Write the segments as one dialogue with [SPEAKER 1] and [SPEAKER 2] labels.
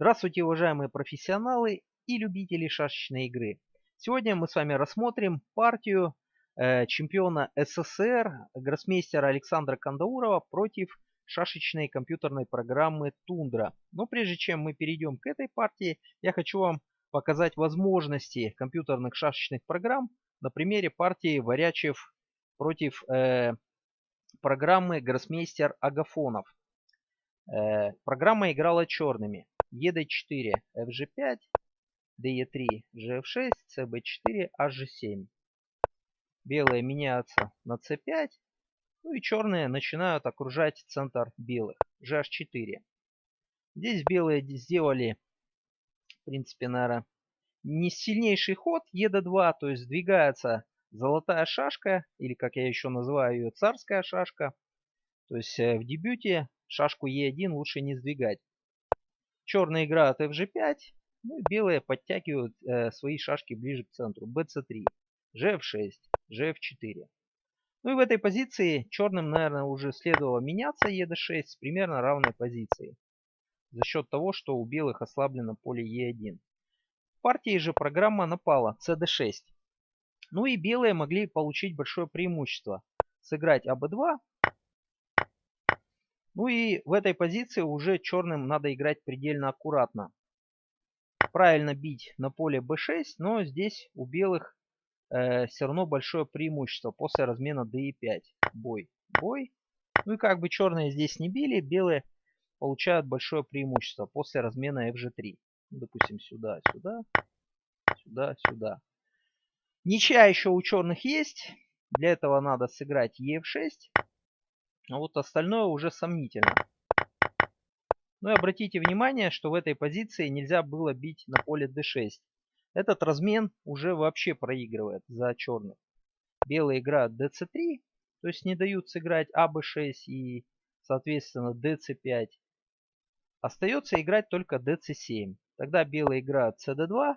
[SPEAKER 1] Здравствуйте, уважаемые профессионалы и любители шашечной игры. Сегодня мы с вами рассмотрим партию э, чемпиона СССР, гроссмейстера Александра Кандаурова против шашечной компьютерной программы Тундра. Но прежде чем мы перейдем к этой партии, я хочу вам показать возможности компьютерных шашечных программ на примере партии Варячев против э, программы Гроссмейстер Агафонов. Э, программа играла черными. ED4, FG5, DE3, GF6, CB4, HG7. Белые меняются на C5, ну и черные начинают окружать центр белых, GH4. Здесь белые сделали, в принципе, наверное, не сильнейший ход ED2, то есть сдвигается золотая шашка, или как я еще называю ее, царская шашка. То есть э, в дебюте шашку E1 лучше не сдвигать. Черные играют FG5, ну и белые подтягивают э, свои шашки ближе к центру. BC3, GF6, GF4. Ну и в этой позиции черным, наверное, уже следовало меняться ED6 с примерно равной позицией. За счет того, что у белых ослаблено поле E1. В партии же программа напала CD6. Ну и белые могли получить большое преимущество. Сыграть АБ2 ну и в этой позиции уже черным надо играть предельно аккуратно. Правильно бить на поле b6, но здесь у белых э, все равно большое преимущество после размена d5. Бой, бой. Ну и как бы черные здесь не били, белые получают большое преимущество после размена fg3. Ну, допустим, сюда, сюда, сюда, сюда. Ничья еще у черных есть. Для этого надо сыграть ef6. А вот остальное уже сомнительно. Ну и обратите внимание, что в этой позиции нельзя было бить на поле d6. Этот размен уже вообще проигрывает за черных. Белые играют dc3, то есть не дают сыграть аб6 и, соответственно, dc5. Остается играть только dc7. Тогда белые играют cd2.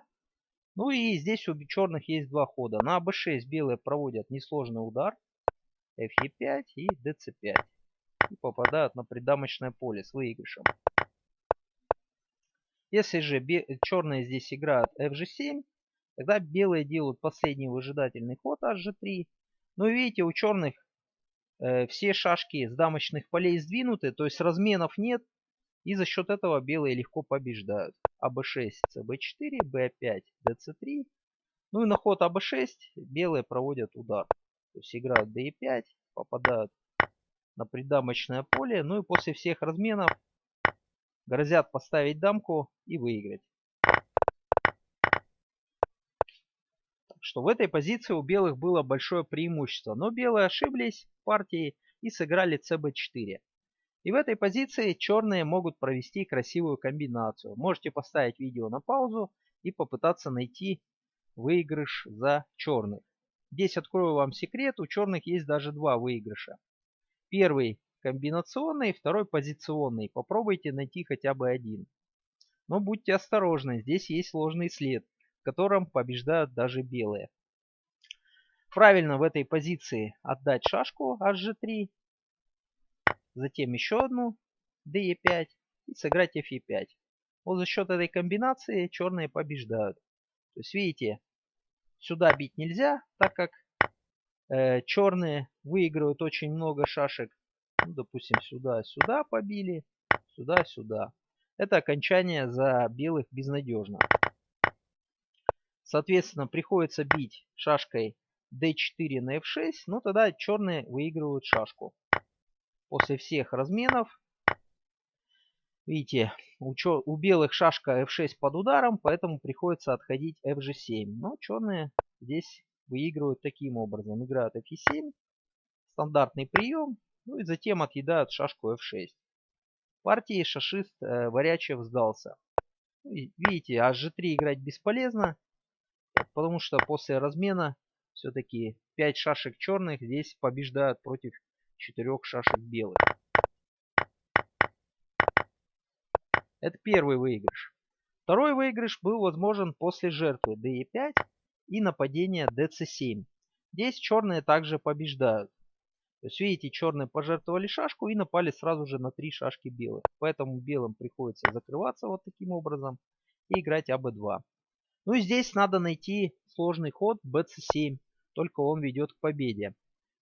[SPEAKER 1] Ну и здесь у черных есть два хода. На аб6 белые проводят несложный удар fe5 и dc5. И попадают на придамочное поле с выигрышем. Если же черные здесь играют fg7, тогда белые делают последний выжидательный ход hg3. Но видите, у черных э, все шашки с дамочных полей сдвинуты, то есть разменов нет. И за счет этого белые легко побеждают. АБ6, ЦБ4, Б5, ДЦ3. Ну и на ход АБ6 белые проводят удар. То есть играют d5, попадают на придамочное поле. Ну и после всех разменов грозят поставить дамку и выиграть. Так что в этой позиции у белых было большое преимущество. Но белые ошиблись в партии и сыграли cb4. И в этой позиции черные могут провести красивую комбинацию. Можете поставить видео на паузу и попытаться найти выигрыш за черных. Здесь открою вам секрет, у черных есть даже два выигрыша. Первый комбинационный, второй позиционный. Попробуйте найти хотя бы один. Но будьте осторожны, здесь есть сложный след, в котором побеждают даже белые. Правильно в этой позиции отдать шашку hg3, затем еще одну de5 и сыграть fe5. Вот за счет этой комбинации черные побеждают. То есть видите, Сюда бить нельзя, так как черные выигрывают очень много шашек. Ну, допустим, сюда, сюда побили, сюда, сюда. Это окончание за белых безнадежно. Соответственно, приходится бить шашкой d4 на f6, но тогда черные выигрывают шашку. После всех разменов Видите, у белых шашка f6 под ударом, поэтому приходится отходить fg7. Но черные здесь выигрывают таким образом. Играют f7, стандартный прием, ну и затем отъедают шашку f6. Партии шашист э, Варячев сдался. Ну видите, hg3 играть бесполезно, потому что после размена все-таки 5 шашек черных здесь побеждают против 4 шашек белых. Это первый выигрыш. Второй выигрыш был возможен после жертвы DE5 и нападения DC7. Здесь черные также побеждают. То есть, видите, черные пожертвовали шашку и напали сразу же на три шашки белых. Поэтому белым приходится закрываться вот таким образом и играть АБ2. Ну и здесь надо найти сложный ход БЦ7. Только он ведет к победе.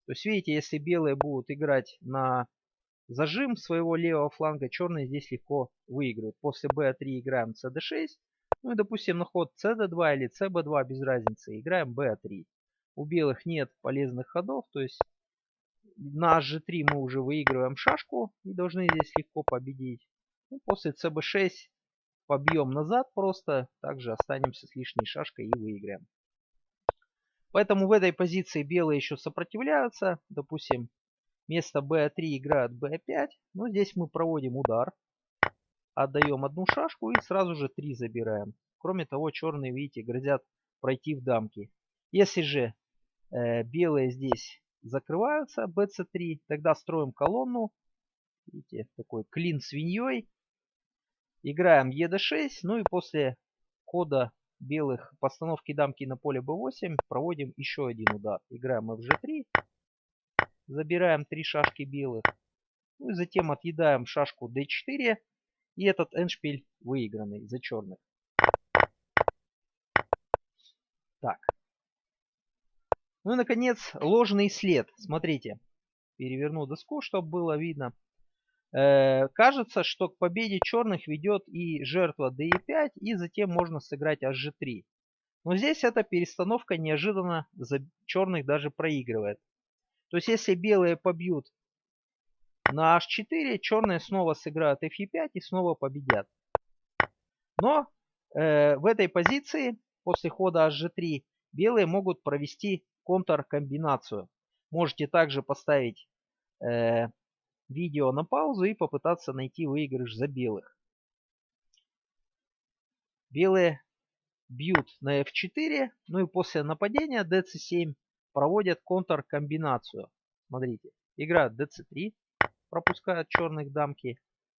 [SPEAKER 1] То есть, видите, если белые будут играть на зажим своего левого фланга, черные здесь легко выигрывают. После b3 играем cd6. Ну и, допустим, на ход cd2 или cb2, без разницы, играем b3. У белых нет полезных ходов, то есть на g3 мы уже выигрываем шашку и должны здесь легко победить. Ну, после cb6 побьем назад просто, также останемся с лишней шашкой и выиграем. Поэтому в этой позиции белые еще сопротивляются. Допустим, вместо b3 играют b5. Но здесь мы проводим удар. Отдаем одну шашку и сразу же 3 забираем. Кроме того, черные, видите, грозят пройти в дамки. Если же э, белые здесь закрываются, bc3, тогда строим колонну. Видите, такой клин свиньей. Играем ед6, ну и после хода белых постановки дамки на поле b8 проводим еще один удар. Играем fg3, забираем три шашки белых, ну и затем отъедаем шашку d4 и этот эндшпиль выигранный за черных. Так. Ну и наконец ложный след. Смотрите, переверну доску, чтобы было видно. Э, кажется, что к победе черных ведет и жертва d5, и затем можно сыграть hg3. Но здесь эта перестановка неожиданно за черных даже проигрывает. То есть если белые побьют на h4, черные снова сыграют fe5 и снова победят. Но э, в этой позиции после хода hg3 белые могут провести контркомбинацию. Можете также поставить э, видео на паузу и попытаться найти выигрыш за белых. Белые бьют на f4, ну и после нападения dc7 проводят контркомбинацию. Смотрите, играют dc3, пропускают черных дамки,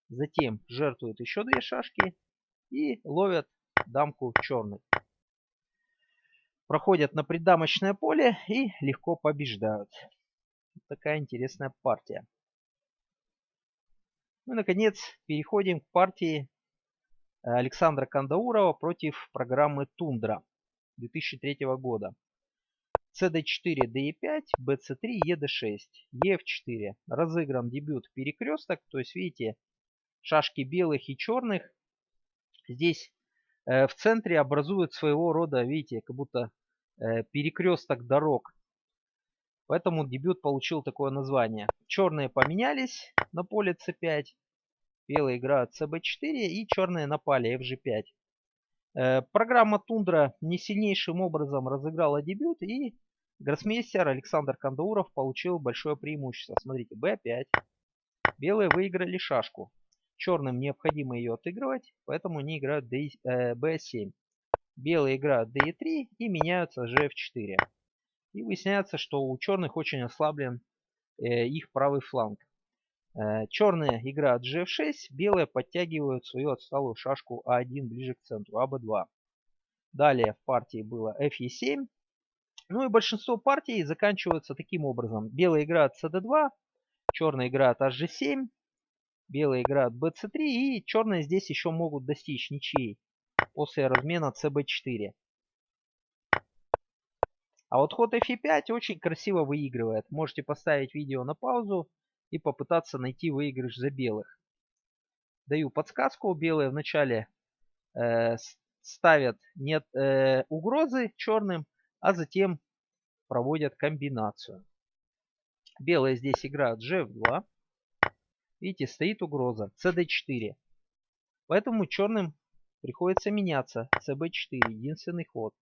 [SPEAKER 1] затем жертвуют еще две шашки и ловят дамку черных. Проходят на преддамочное поле и легко побеждают. Такая интересная партия. Ну и, наконец, переходим к партии э, Александра Кандаурова против программы Тундра 2003 года. CD4, DE5, BC3, ED6, EF4. Разыгран дебют перекресток. То есть, видите, шашки белых и черных здесь э, в центре образуют своего рода, видите, как будто э, перекресток дорог. Поэтому дебют получил такое название. Черные поменялись на поле c5. Белые играют cb4 и черные напали fg5. Э, программа Тундра не сильнейшим образом разыграла дебют и гроссмейстер Александр Кандауров получил большое преимущество. Смотрите, b5. Белые выиграли шашку. Черным необходимо ее отыгрывать, поэтому они играют d, э, b7. Белые играют d3 и меняются gf4. И выясняется, что у черных очень ослаблен э, их правый фланг. Э, черные играют gf6, белые подтягивают свою отсталую шашку а1 ближе к центру, аб2. Далее в партии было fe7. Ну и большинство партий заканчиваются таким образом. Белые играют cd2, черные играют hg7, белые играют bc3 и черные здесь еще могут достичь ничьей после размена cb4. А вот ход f5 очень красиво выигрывает. Можете поставить видео на паузу и попытаться найти выигрыш за белых. Даю подсказку. Белые вначале э, ставят нет э, угрозы черным, а затем проводят комбинацию. Белые здесь играют gf2. Видите, стоит угроза cd4. Поэтому черным приходится меняться cb4. Единственный ход.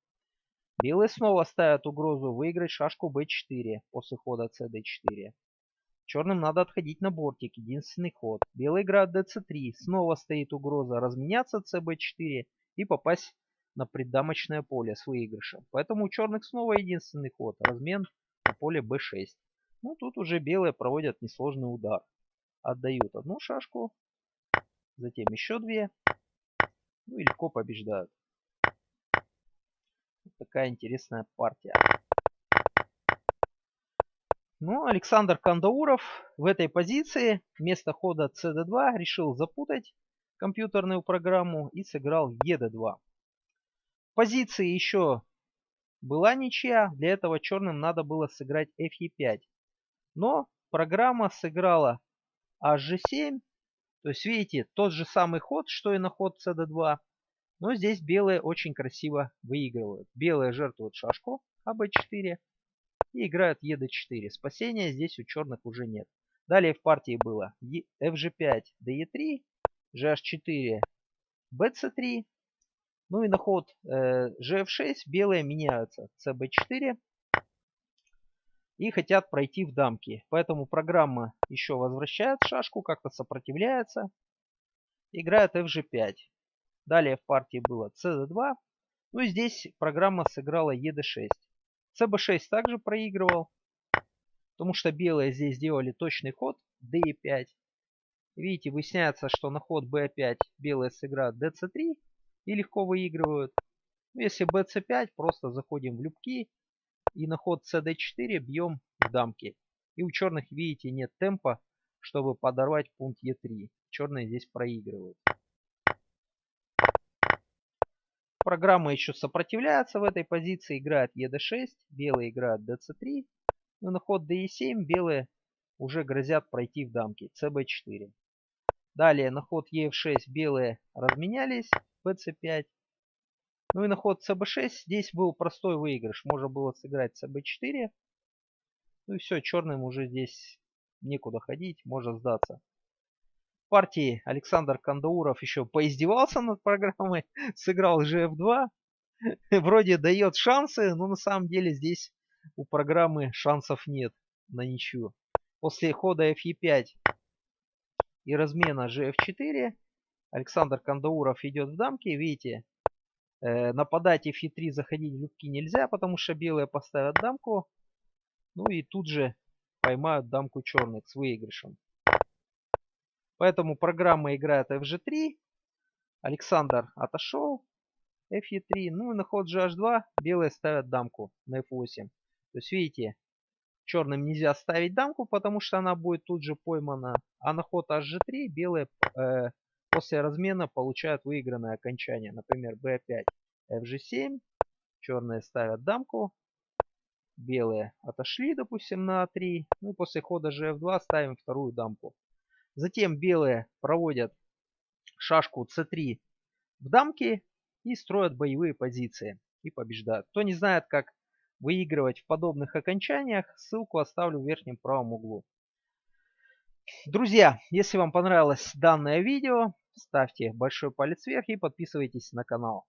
[SPEAKER 1] Белые снова ставят угрозу выиграть шашку b4 после хода cd4. Черным надо отходить на бортик, единственный ход. Белый играет dc3, снова стоит угроза разменяться cb4 и попасть на преддамочное поле с выигрышем. Поэтому у черных снова единственный ход, размен на поле b6. Ну тут уже белые проводят несложный удар. Отдают одну шашку, затем еще две, ну и легко побеждают такая интересная партия. Ну, Александр Кандауров в этой позиции вместо хода cd2 решил запутать компьютерную программу и сыграл ед2. В позиции еще была ничья, для этого черным надо было сыграть fe5. Но программа сыграла hg7, то есть видите, тот же самый ход, что и на ход cd2, но здесь белые очень красиво выигрывают. Белые жертвуют шашку аб4, и играют ед4. Спасения здесь у черных уже нет. Далее в партии было fg5, de3, gh4, bc3. Ну и на ход э, gf6 белые меняются cb4 и хотят пройти в дамки. Поэтому программа еще возвращает шашку, как-то сопротивляется. Играет fg5. Далее в партии было cd2. Ну и здесь программа сыграла ед6 cb6 также проигрывал, потому что белые здесь сделали точный ход d5. Видите, выясняется, что на ход b5 белые сыграют dc3 и легко выигрывают. Ну, если bc5, просто заходим в любки и на ход cd4 бьем в дамки. И у черных, видите, нет темпа, чтобы подорвать пункт e3. Черные здесь проигрывают. Программа еще сопротивляется в этой позиции, играет ед6, белые играют dc3. Ну, на ход de7 белые уже грозят пройти в дамки, cb4. Далее на ход ef6 белые разменялись, bc5. Ну и на ход cb6 здесь был простой выигрыш. Можно было сыграть cb4. Ну и все, черным уже здесь некуда ходить, можно сдаться партии Александр Кандауров еще поиздевался над программой, сыграл GF2. Вроде дает шансы, но на самом деле здесь у программы шансов нет на ничью. После хода FE5 и размена GF4 Александр Кандауров идет в дамки. Видите, э, нападать FE3 заходить в любки нельзя, потому что белые поставят дамку. Ну и тут же поймают дамку черных с выигрышем. Поэтому программа играет fg3. Александр отошел. fe3. Ну и на ход gh2 белые ставят дамку на f8. То есть видите, черным нельзя ставить дамку, потому что она будет тут же поймана. А на ход hg3 белые э, после размена получают выигранное окончание. Например, b5, fg7. Черные ставят дамку. Белые отошли, допустим, на a3. Ну и после хода gf2 ставим вторую дамку. Затем белые проводят шашку c3 в дамки и строят боевые позиции и побеждают. Кто не знает, как выигрывать в подобных окончаниях, ссылку оставлю в верхнем правом углу. Друзья, если вам понравилось данное видео, ставьте большой палец вверх и подписывайтесь на канал.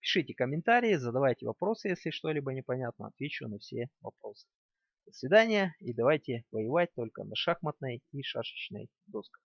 [SPEAKER 1] Пишите комментарии, задавайте вопросы, если что-либо непонятно, отвечу на все вопросы. До свидания и давайте воевать только на шахматной и шашечной досках.